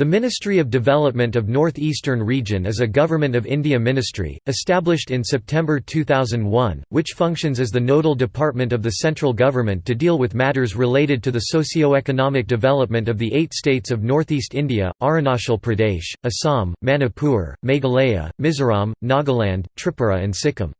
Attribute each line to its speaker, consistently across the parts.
Speaker 1: The Ministry of Development of Northeastern Region is a Government of India ministry, established in September 2001, which functions as the nodal department of the central government to deal with matters related to the socio-economic development of the eight states of northeast India, Arunachal Pradesh, Assam, Manipur, Meghalaya, Mizoram, Nagaland, Tripura and Sikkim.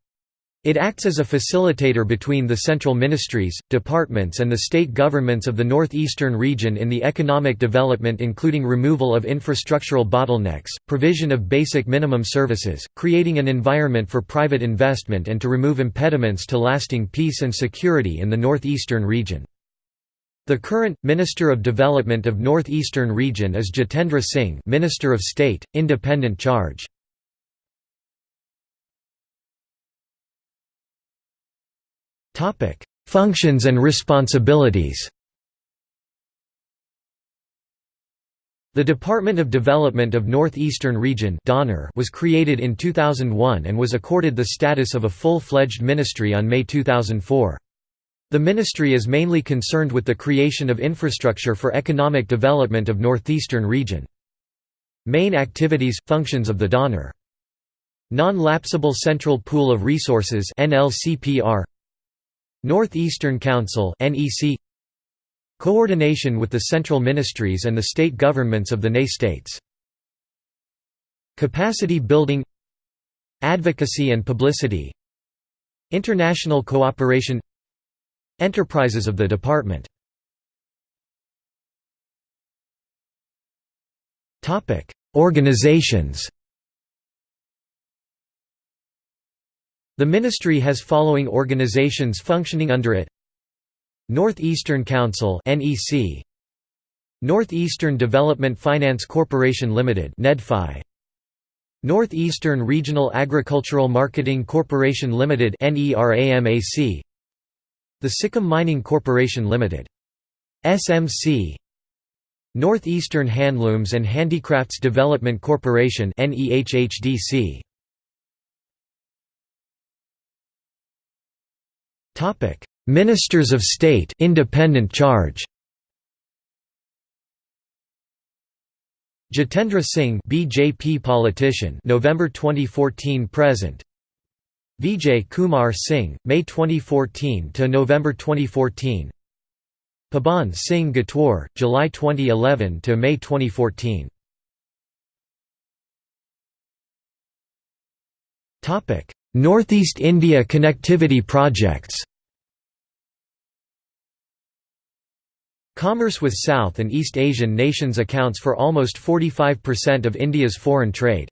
Speaker 1: It acts as a facilitator between the central ministries, departments and the state governments of the northeastern region in the economic development including removal of infrastructural bottlenecks, provision of basic minimum services, creating an environment for private investment and to remove impediments to lasting peace and security in the northeastern region. The current Minister of Development of Northeastern Region is Jitendra Singh Minister of State, Independent Charge. Functions and responsibilities The Department of Development of Northeastern Region was created in 2001 and was accorded the status of a full-fledged ministry on May 2004. The ministry is mainly concerned with the creation of infrastructure for economic development of Northeastern Region. Main activities, functions of the DONER Non-lapsable Central Pool of Resources NLCPR Northeastern Council NEC Coordination with the central ministries and the state governments of the NE states. Capacity building Advocacy and publicity. International cooperation Enterprises of the department. Organizations The ministry has following organizations functioning under it. Northeastern Council NEC Northeastern Development Finance Corporation Limited NEDFI Northeastern Regional Agricultural Marketing Corporation Limited NERAMAC The Sikkim Mining Corporation Limited SMC Northeastern Handlooms and Handicrafts Development Corporation NEHHDC Topic: Ministers of State, independent charge. Jitendra Singh, BJP politician, November 2014 present. Vijay Kumar Singh, May 2014 to November 2014. Paban Singh Ghatowar, July 2011 to May 2014. Topic: Northeast India connectivity projects. Commerce with South and East Asian nations accounts for almost 45% of India's foreign trade.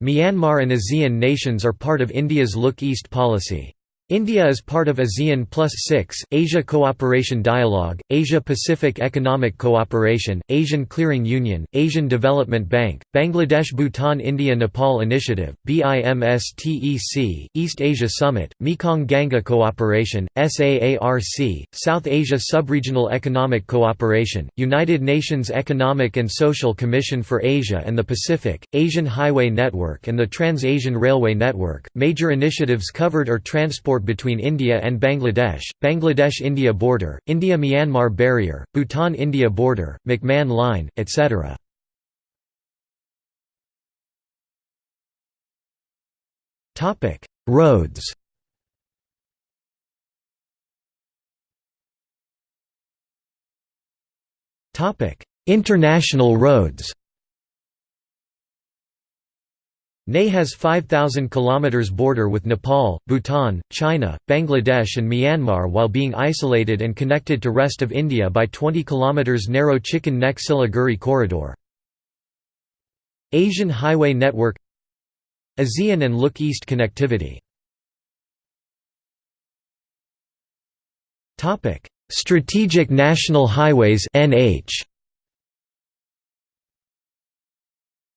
Speaker 1: Myanmar and ASEAN nations are part of India's Look East policy. India is part of ASEAN Plus 6, Asia Cooperation Dialogue, Asia-Pacific Economic Cooperation, Asian Clearing Union, Asian Development Bank, Bangladesh Bhutan India Nepal Initiative, BIMSTEC, East Asia Summit, Mekong Ganga Cooperation, SAARC, South Asia Subregional Economic Cooperation, United Nations Economic and Social Commission for Asia and the Pacific, Asian Highway Network and the Trans-Asian Railway Network. Major initiatives covered are transport between India and Bangladesh, Bangladesh-India border, India-Myanmar barrier, Bhutan-India border, McMahon Line, etc. Roads International roads NE has 5,000 km border with Nepal, Bhutan, China, Bangladesh and Myanmar while being isolated and connected to rest of India by 20 km narrow Chicken Neck Siliguri corridor. Asian Highway Network ASEAN and Look East connectivity. Strategic National Highways NH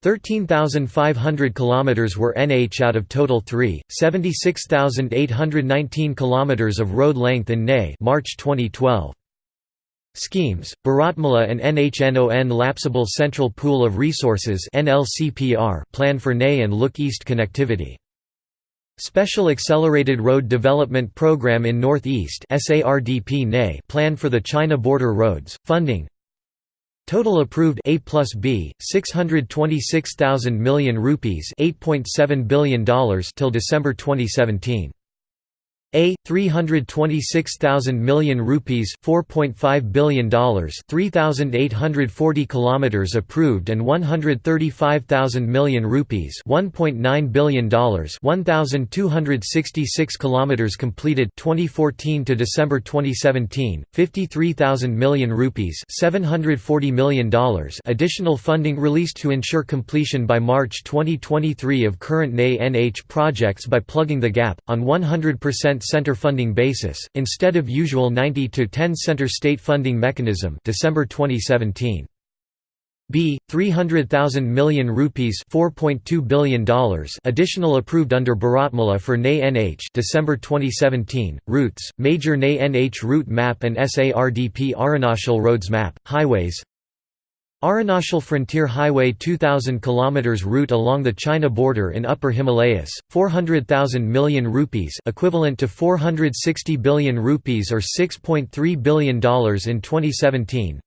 Speaker 1: 13,500 km were NH out of total 3, 76,819 km of road length in NE March 2012. Schemes, Bharatmala and NHNON Lapsable Central Pool of Resources plan for NE and Look East connectivity. Special Accelerated Road Development Program in Northeast plan for the China border roads, funding Total approved A plus B 626,000 million rupees 8.7 billion dollars till December 2017 a 326,000 million rupees, 4.5 billion dollars, 3,840 kilometers approved and 135,000 million rupees, 1.9 billion dollars, 1,266 kilometers completed 2014 to December 2017, 53,000 million rupees, 740 million dollars. Additional funding released to ensure completion by March 2023 of current NA-NH projects by plugging the gap on 100% center funding basis, instead of usual 90 to 10 center state funding mechanism December 2017. B 300,000 million rupees $4.2 billion additional approved under Bharatmala for NA-NH December 2017 routes major NA-NH route map and SARDP Arunachal roads map highways Arunachal Frontier Highway 2000 km route along the China border in Upper Himalayas, 400,000 million rupees equivalent to 460 billion rupees or $6.3 billion in 2017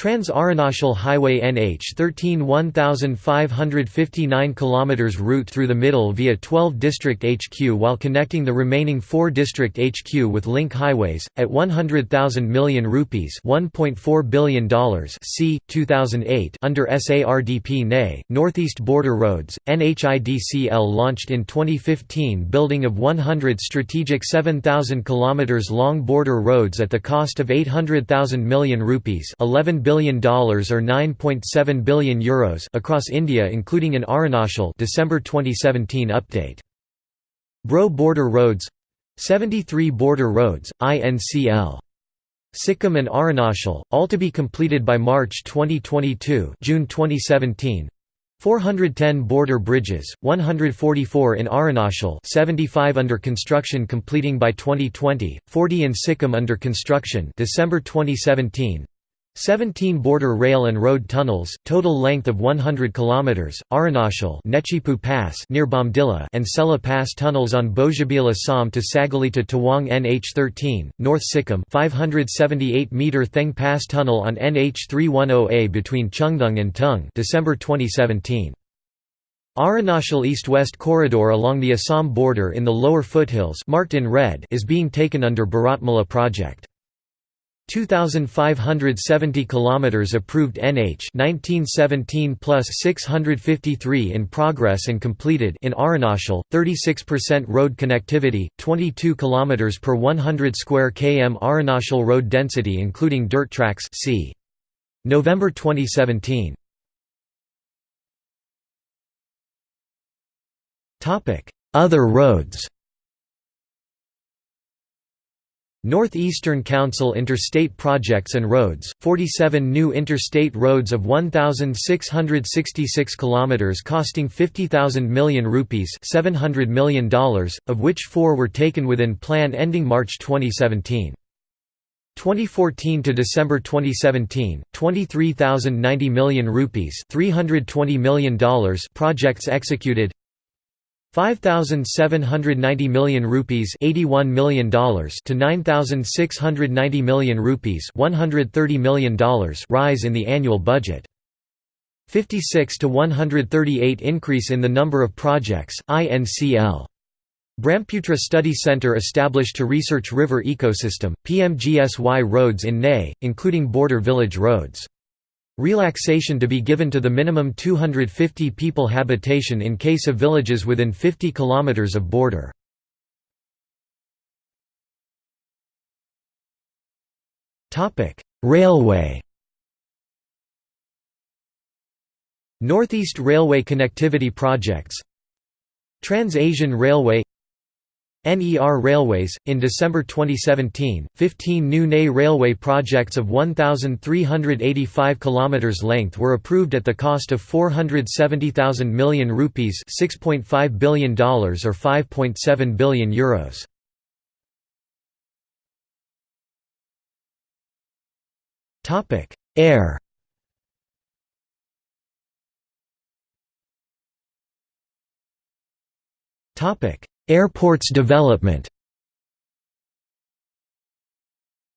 Speaker 1: Trans-Arunachal Highway NH13 1559 km route through the middle via 12 district HQ while connecting the remaining 4 district HQ with link highways, at 100,000 million rupees $1.4 billion c. 2008 under SARDP NE, Northeast Border Roads, NHIDCL launched in 2015 building of 100 strategic 7,000 km long border roads at the cost of 800,000 million rupees 11 billion or 9.7 billion euros across India including in Arunachal December 2017 update. Bro Border Roads. 73 Border Roads INCL Sikkim and Arunachal all to be completed by March 2022 June 2017 410 border bridges, 144 in Arunachal 75 under construction completing by 2020, 40 in Sikkim under construction December 2017 17 border rail and road tunnels, total length of 100 km, Arunachal Nechipu Pass near Bomdila and Sela Pass tunnels on Bojibila Assam to Sagali to Tawang NH13, North Sikkim 578 meter Theng Pass tunnel on NH310A between Chungthang and Tung December 2017. Arunachal East-West corridor along the Assam border in the lower foothills marked in red is being taken under Bharatmala project. 2570 kilometers approved NH 1917 plus 653 in progress and completed in Arunachal 36% road connectivity 22 kilometers per 100 square km Arunachal road density including dirt tracks c November 2017 topic other roads Northeastern Council Interstate Projects and Roads, 47 new interstate roads of 1,666 km costing 50,000 million rupees $700 million, of which four were taken within plan ending March 2017. 2014 to December 2017, 23,090 million rupees $320 million projects executed 5790 million rupees 81 million dollars to 9690 million rupees 130 million dollars rise in the annual budget. 56 to 138 increase in the number of projects INCL Brahmaputra Study Center established to research river ecosystem PMGSY roads in Ney including border village roads Relaxation to be given to the minimum 250 people habitation in case of villages within 50 km of border. Railway Northeast Railway connectivity projects Trans-Asian Railway NER Railways, in December 2017, 15 new NE railway projects of 1,385 km length were approved at the cost of 470,000 million rupees $6.5 billion or 5.7 billion euros. Air Airports development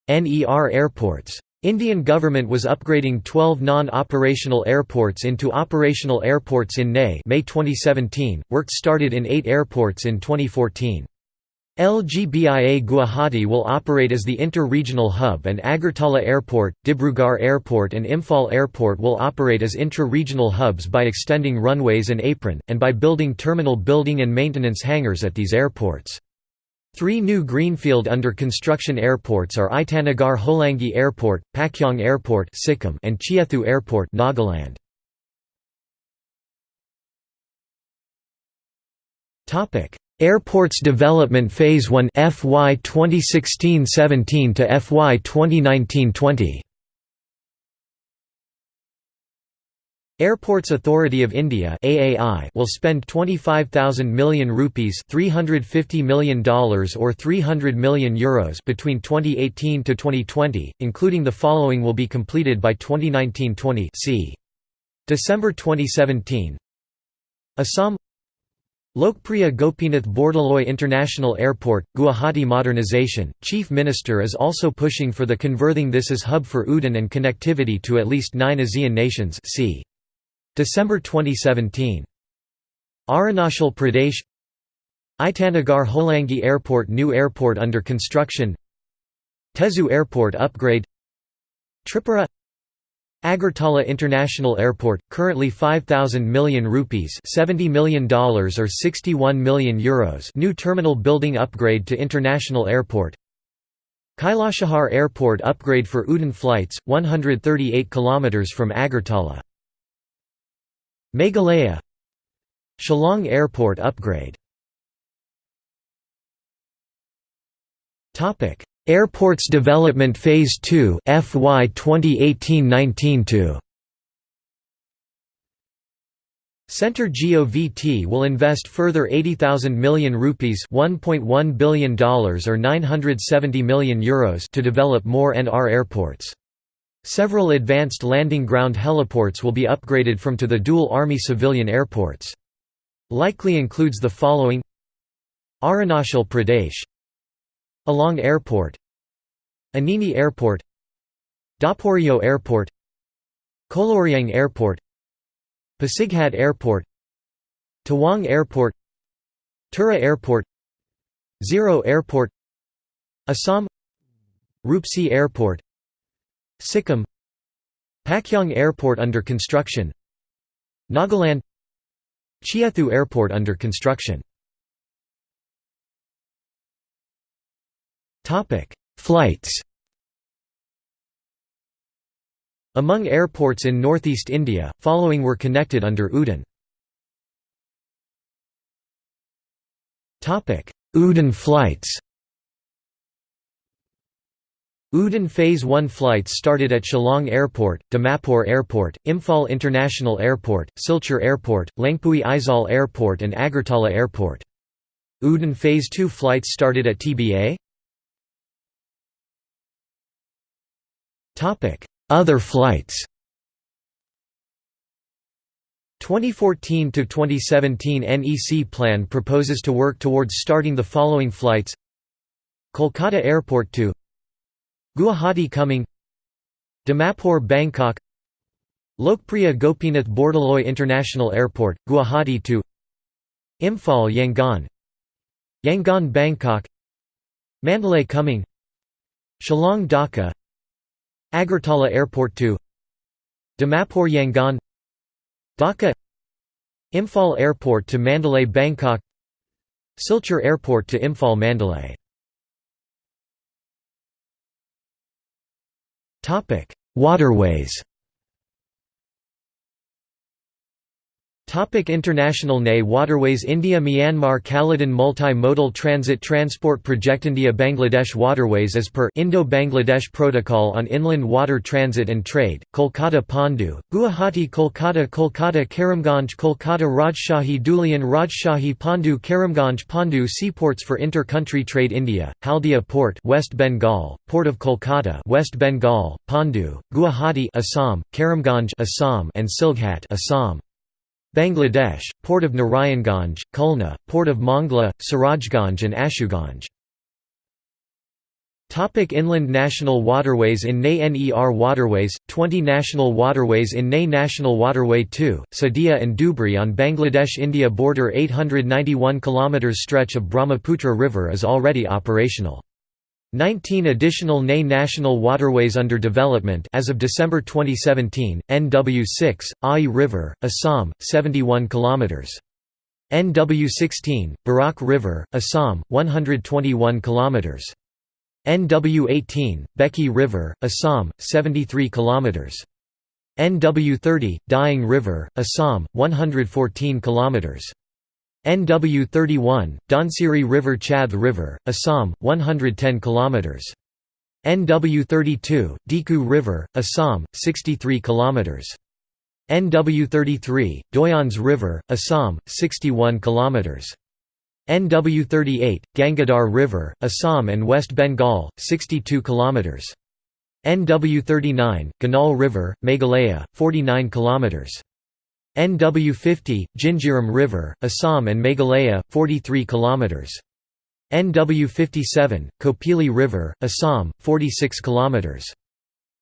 Speaker 1: NER Airports Indian government was upgrading 12 non-operational airports into operational airports in May May 2017. Work started in 8 airports in 2014. LGBIA Guwahati will operate as the inter-regional hub and Agartala Airport, Dibrugarh Airport and Imphal Airport will operate as intra-regional hubs by extending runways and apron, and by building terminal building and maintenance hangars at these airports. Three new greenfield under construction airports are Itanagar Hollongi Airport, Pakyong Airport Sikkim and Chiethu Airport Nagaland. Airports Development Phase 1 FY 2016-17 to FY 2019-20 Airports Authority of India (AAI) will spend 25,000 million rupees (350 million dollars or 300 million euros) between 2018 to 2020, including the following will be completed by 2019-20. See December 2017. Assam Lokpriya Gopinath Bordoloi International Airport, Guwahati Modernization. Chief Minister is also pushing for the converting this as hub for UDAN and connectivity to at least nine ASEAN nations. See December 2017. Arunachal Pradesh Itanagar Hollongi Airport New airport under construction Tezu Airport upgrade Tripura Agartala International Airport, currently 5,000 million rupees $70 million or 61 million euros new terminal building upgrade to International Airport. Kailashahar Airport upgrade for UDAN flights, 138 km from Agartala. Meghalaya Shillong Airport upgrade Airports Development Phase 2 FY 2018-19 to Centre GOVT will invest further 80,000 million rupees $1.1 billion or 970 million euros to develop more NR airports. Several advanced landing ground heliports will be upgraded from to the dual Army civilian airports. Likely includes the following Arunachal Pradesh Alang Airport Anini Airport Daporijo Airport Koloriang Airport Pasighat Airport Tawang Airport Tura Airport Ziro Airport Assam Rupsi Airport Sikkim Pakyong Airport under construction Nagaland Chiethu Airport under construction Flights Among airports in northeast India, following were connected under UDAN UDAN flights UDAN Phase 1 flights started at Shillong Airport, Dimapur Airport, Imphal International Airport, Silchar Airport, Lengpui Aizawl Airport and Agartala Airport. UDAN Phase 2 flights started at TBA Other flights. 2014 to 2017 NEC plan proposes to work towards starting the following flights. Kolkata Airport to Guwahati coming. Dimapur Bangkok. Lokpriya Gopinath Bordoloi International Airport, Guwahati to Imphal Yangon. Yangon Bangkok. Mandalay coming. Shillong Dhaka Agartala Airport to Dimapur Yangon Dhaka Imphal Airport to Mandalay Bangkok Silchar Airport to Imphal Mandalay. Waterways Topic International NE Waterways India Myanmar Kaladan Multi-Modal Transit Transport Project India Bangladesh Waterways as per Indo-Bangladesh Protocol on Inland Water Transit and Trade, Kolkata Pandu, Guwahati Kolkata Kolkata Karimganj Kolkata Rajshahi Dhulian Rajshahi Pandu Karimganj Pandu Seaports for Inter-Country Trade India, Haldia Port West Bengal, Port of Kolkata West Bengal, Pandu, Guwahati Assam, Karimganj Assam and Silghat Assam. Bangladesh, Port of Narayanganj, Khulna, Port of Mangla, Sirajganj and Ashuganj. Topic inland national waterways In NE NER waterways, 20 national waterways In NE National Waterway 2, Sadiya and Dhubri on Bangladesh-India border 891 km stretch of Brahmaputra River is already operational. 19 additional NE national waterways under development as of December 2017, NW6, Ai River, Assam, 71 km. NW16, Barak River, Assam, 121 km. NW18, Beki River, Assam, 73 km. NW30, Dihing River, Assam, 114 km. NW31, Dhansiri River Chath River, Assam, 110 km. NW32, Dikhu River, Assam, 63 km. NW33, Doyans River, Assam, 61 km. NW38, Gangadhar River, Assam and West Bengal, 62 km. NW39, Ganol River, Meghalaya, 49 km. NW50, Jinjiram River, Assam and Meghalaya, 43 km. NW57, Kopili River, Assam, 46 km.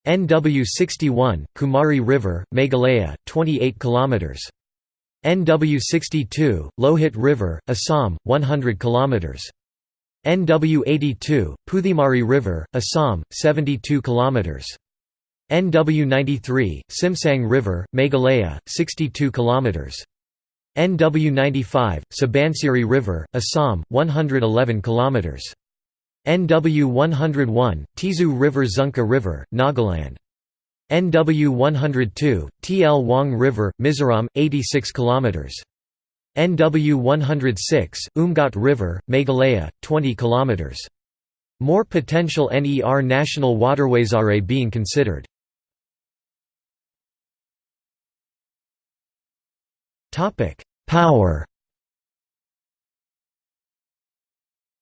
Speaker 1: NW61, Kumari River, Meghalaya, 28 km. NW62, Lohit River, Assam, 100 km. NW82, Puthimari River, Assam, 72 km. NW93, Simsang River, Meghalaya, 62 km. NW95, Subansiri River, Assam, 111 km. NW 101, Tizu River Zunka River, Nagaland. NW 102, Tlawng River, Mizoram, 86 km. NW 106, Umngot River, Meghalaya, 20 km. More potential NER national waterways are being considered. Power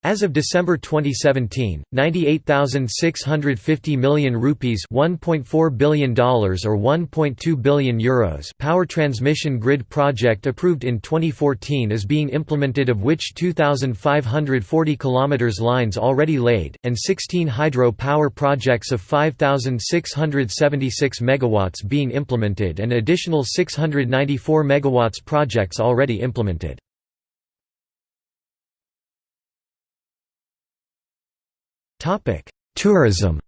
Speaker 1: As of December 2017, 98,650 million rupees $1.4 billion or 1.2 billion euros power transmission grid project approved in 2014 is being implemented of which 2,540 km lines already laid, and 16 hydro power projects of 5,676 MW being implemented and additional 694 MW projects already implemented. Topic: Tourism.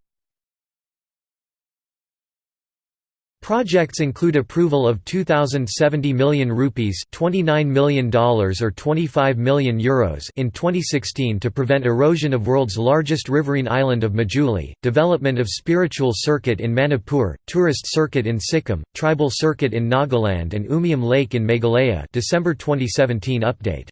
Speaker 1: Projects include approval of 2070 million rupees, 29 million dollars or 25 million euros in 2016 to prevent erosion of world's largest riverine island of Majuli, development of spiritual circuit in Manipur, tourist circuit in Sikkim, tribal circuit in Nagaland and Umiam Lake in Meghalaya. December 2017 update